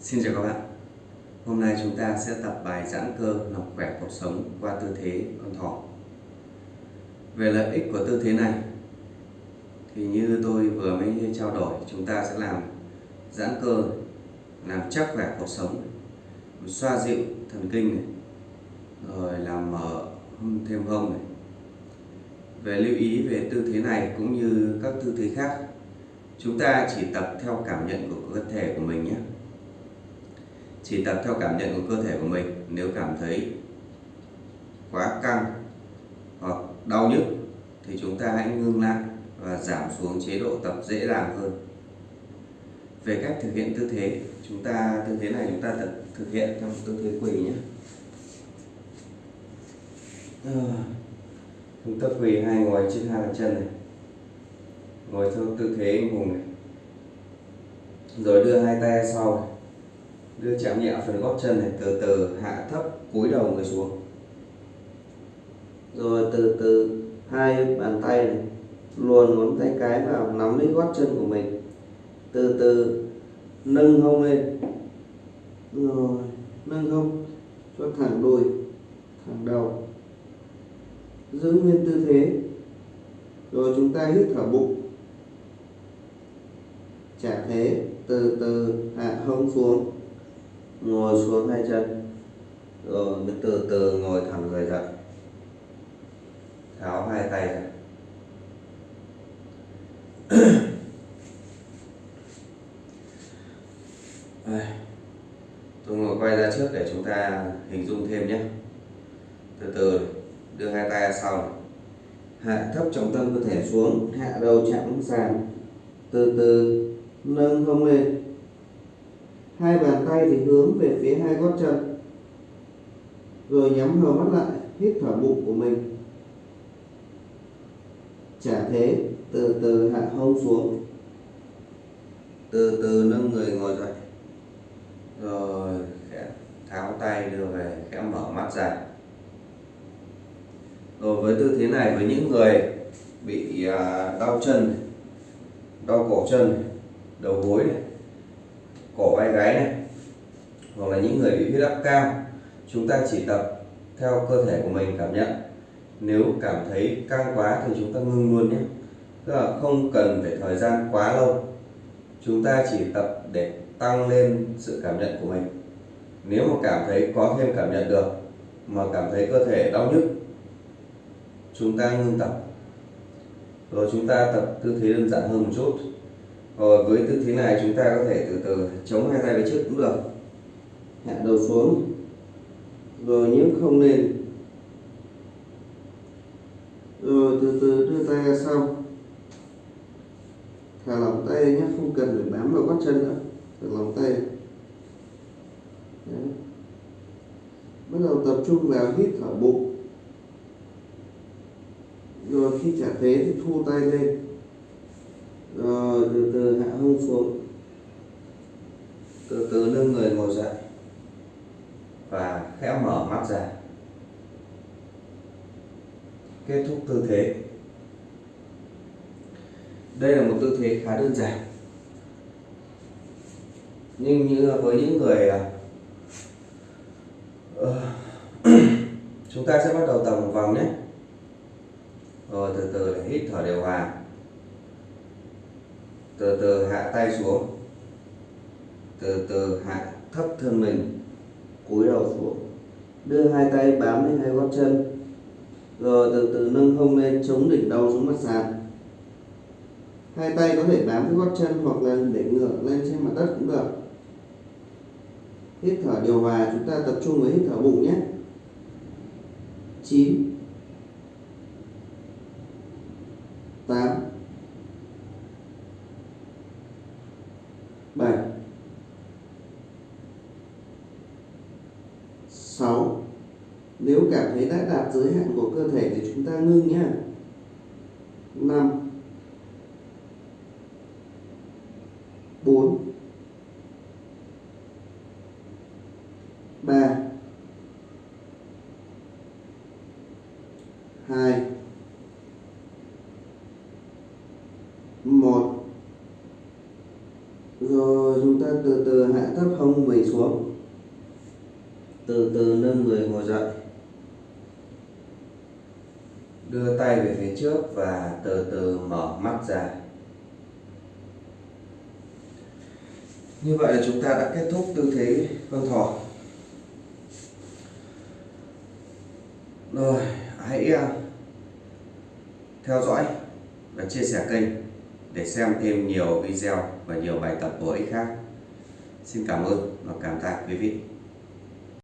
Xin chào các bạn. Hôm nay chúng ta sẽ tập bài giãn cơ làm khỏe cuộc sống qua tư thế con thỏ. Về lợi ích của tư thế này thì như tôi vừa mới trao đổi chúng ta sẽ làm giãn cơ làm chắc khỏe cuộc sống xoa dịu thần kinh này, rồi làm mở thêm hông này. Về lưu ý về tư thế này cũng như các tư thế khác chúng ta chỉ tập theo cảm nhận của cơ thể của mình nhé chỉ tập theo cảm nhận của cơ thể của mình. Nếu cảm thấy quá căng hoặc đau nhức thì chúng ta hãy ngưng lại và giảm xuống chế độ tập dễ dàng hơn. Về cách thực hiện tư thế chúng ta tư thế này chúng ta thực, thực hiện trong tư thế quỳ nhé. Ờ, chúng ta quỳ hai ngồi trên hai bàn chân này. Ngồi theo tư thế hùng này. Rồi đưa hai tay sau này đưa chạm nhẹ phần gót chân này, từ từ hạ thấp, cúi đầu người xuống. Rồi từ từ hai bàn tay này, luồn ngón tay cái vào, nắm lấy gót chân của mình. Từ từ nâng hông lên. Rồi, nâng hông, cho thẳng đùi, thẳng đầu. Giữ nguyên tư thế. Rồi chúng ta hít thở bụng. Trả thế, từ từ hạ hông xuống ngồi xuống hai chân. Rồi mới từ từ ngồi thẳng người dậy tháo hai tay ra. Tôi ngồi quay ra trước để chúng ta hình dung thêm nhé. Từ từ, đưa hai tay ra sau hạ thấp trọng tâm cơ thể xuống, hạ đầu chạm sàn. Từ từ, nâng hông lên hai bàn tay thì hướng về phía hai gót chân. Rồi nhắm hờ mắt lại, hít thở bụng của mình. Trả thế, từ từ hạ hông xuống. Từ từ nâng người ngồi dậy. Rồi khẽ tháo tay đưa về, khẽ mở mắt ra. Rồi với tư thế này, với những người bị à, đau chân, đau cổ chân, đầu gối này cổ vai gáy này, hoặc là những người bị huyết áp cao, chúng ta chỉ tập theo cơ thể của mình cảm nhận. Nếu cảm thấy căng quá thì chúng ta ngưng luôn nhé. Tức là không cần phải thời gian quá lâu. Chúng ta chỉ tập để tăng lên sự cảm nhận của mình. Nếu mà cảm thấy có thêm cảm nhận được, mà cảm thấy cơ thể đau nhức, chúng ta ngưng tập. Rồi chúng ta tập tư thế đơn giản hơn một chút rồi với tư thế này chúng ta có thể từ từ chống hai tay về trước cũng được. Hạ đầu xuống. Rồi nhấc không lên rồi ờ, từ từ đưa tay ra sau. Thả lỏng tay nhé, không cần phải bám vào gót chân nữa. Thả lỏng tay. Đấy. bắt đầu tập trung vào hít thở bụng. Rồi khi trả thế thì thu tay lên rồi từ từ hạ hông xuống. Từ từ nâng người ngồi dậy và khẽ mở mắt ra. Kết thúc tư thế. Đây là một tư thế khá đơn giản. Nhưng như với những người uh, chúng ta sẽ bắt đầu tập một vòng nhé. Rồi từ từ để hít thở đều hòa từ từ hạ tay xuống. Từ từ hạ thấp thân mình, cúi đầu xuống. Đưa hai tay bám lên hai gót chân. Rồi từ từ nâng hông lên, chống đỉnh đầu xuống mặt sàn. Hai tay có thể bám với gót chân hoặc là để ngửa lên trên mặt đất cũng được. Hít thở điều hòa, chúng ta tập trung với hít thở bụng nhé. 9 8 6 Nếu cảm thấy đã đạt giới hạn của cơ thể thì chúng ta ngưng nhé 5 4 3 2 1 rồi, chúng ta từ từ hạ thấp hông mình xuống từ từ nâng người ngồi dậy. Đưa tay về phía trước và từ từ mở mắt ra. Như vậy là chúng ta đã kết thúc tư thế con thỏ. Rồi, hãy à, theo dõi và chia sẻ kênh để xem thêm nhiều video và nhiều bài tập bổ ích khác. Xin cảm ơn và cảm tạ quý vị.